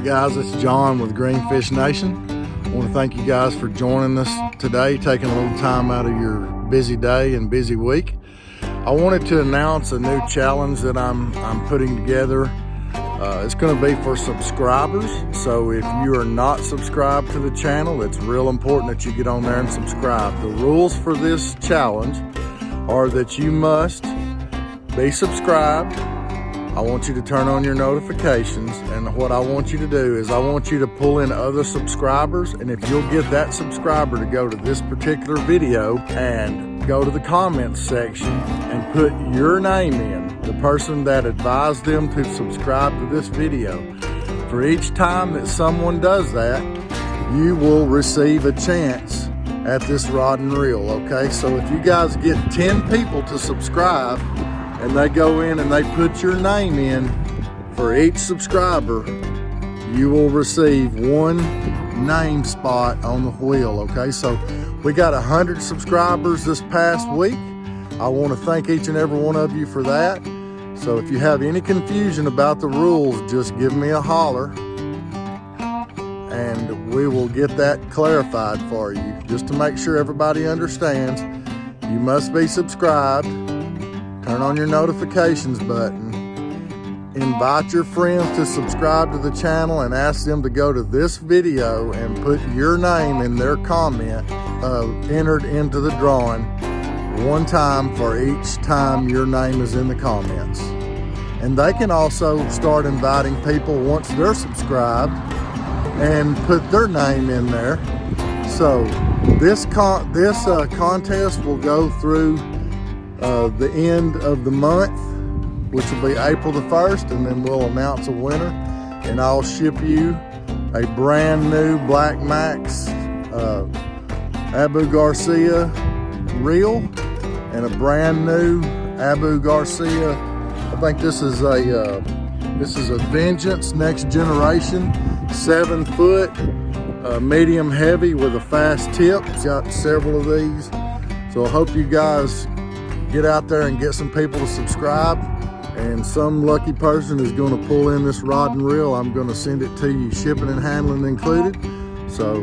Hey guys, it's John with Greenfish Nation. I want to thank you guys for joining us today, taking a little time out of your busy day and busy week. I wanted to announce a new challenge that I'm, I'm putting together. Uh, it's going to be for subscribers. So if you are not subscribed to the channel, it's real important that you get on there and subscribe. The rules for this challenge are that you must be subscribed. I want you to turn on your notifications and what I want you to do is I want you to pull in other subscribers and if you'll get that subscriber to go to this particular video and go to the comments section and put your name in, the person that advised them to subscribe to this video. For each time that someone does that, you will receive a chance at this rod and reel, okay? So if you guys get 10 people to subscribe and they go in and they put your name in for each subscriber, you will receive one name spot on the wheel, okay? So we got 100 subscribers this past week. I wanna thank each and every one of you for that. So if you have any confusion about the rules, just give me a holler and we will get that clarified for you. Just to make sure everybody understands, you must be subscribed, turn on your notifications button, invite your friends to subscribe to the channel and ask them to go to this video and put your name in their comment uh, entered into the drawing one time for each time your name is in the comments. And they can also start inviting people once they're subscribed and put their name in there. So this con this uh, contest will go through uh, the end of the month, which will be April the 1st, and then we'll announce a winner. And I'll ship you a brand new Black Max uh, Abu Garcia reel and a brand new Abu Garcia. I think this is a uh, this is a Vengeance Next Generation seven foot, uh, medium heavy with a fast tip. Got several of these. So I hope you guys get out there and get some people to subscribe and some lucky person is going to pull in this rod and reel. I'm going to send it to you, shipping and handling included. So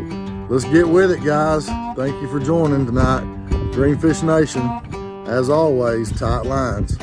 let's get with it, guys. Thank you for joining tonight. Greenfish Nation, as always, tight lines.